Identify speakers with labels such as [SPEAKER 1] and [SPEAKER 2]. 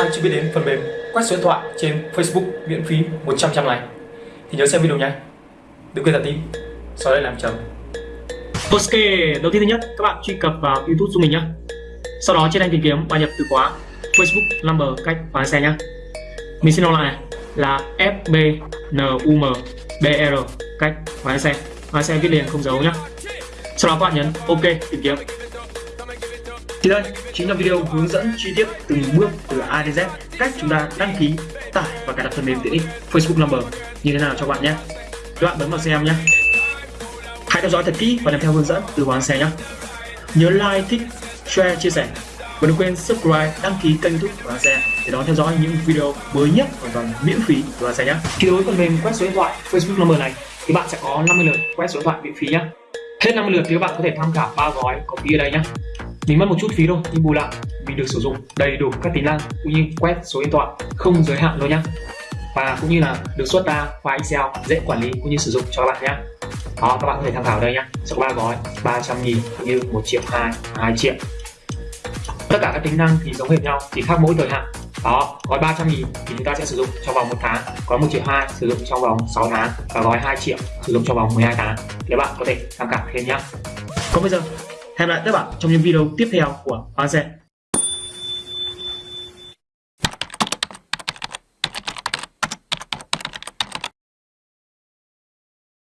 [SPEAKER 1] ai chưa biết đến phần mềm quét số điện thoại trên Facebook miễn phí 100 trăm này thì nhớ xem video nhé. Đừng quên đặt tim. Sau đây làm chấm.
[SPEAKER 2] Ok, đầu tiên thứ nhất các bạn truy cập vào YouTube của mình nhé. Sau đó trên thanh tìm kiếm và nhập từ khóa Facebook number cách và xe nhé. Mình xin nói lại này là fbnumbr cách và xe. Và xe viết liền không dấu nhé. Sau đó các bạn nhấn OK tìm kiếm. Thì đây chính là video hướng dẫn chi tiết từng bước từ A đến Z cách chúng ta đăng ký, tải và cài đặt phần mềm tiện ích Facebook Number như thế nào cho các bạn nhé. Các bạn bấm vào xem nhé. Hãy theo dõi thật kỹ và làm theo hướng dẫn từ Hoàng Xe nhé. Nhớ like, thích, share, chia sẻ và đừng quên subscribe, đăng ký kênh youtube của Xe để đón theo dõi những video mới nhất hoàn toàn miễn phí của Xe nhé. Khi đối với phần mềm quét số điện thoại Facebook Number này thì bạn sẽ có 50 lượt quét số điện thoại miễn phí nhé. Hết 50 lượt thì các bạn có thể tham khảo ba gói có phí ở đây nhé. Mình mất một chút phí thôi nhưng bù lại. Mình được sử dụng đầy đủ các tính năng cũng như quét số điện thoại, không giới hạn luôn nhé và cũng như là được xuất ra file Excel dễ quản lý cũng như sử dụng cho các bạn nhé đó, các bạn có thể tham khảo đây nhé sẽ có ba gói 300 nghìn cũng như 1 triệu 2 2 triệu. Tất cả các tính năng thì giống hệt nhau, chỉ khác mỗi thời hạn. Đó, gói 300 nghìn thì chúng ta sẽ sử dụng trong vòng một tháng, gói 1 triệu 2 sử dụng trong vòng 6 tháng và gói 2 triệu sử dụng trong vòng 12 tháng. Thì các bạn có thể tham khảo thêm nhé còn bây giờ hẹn lại các bạn trong những video tiếp theo của Hoa Xe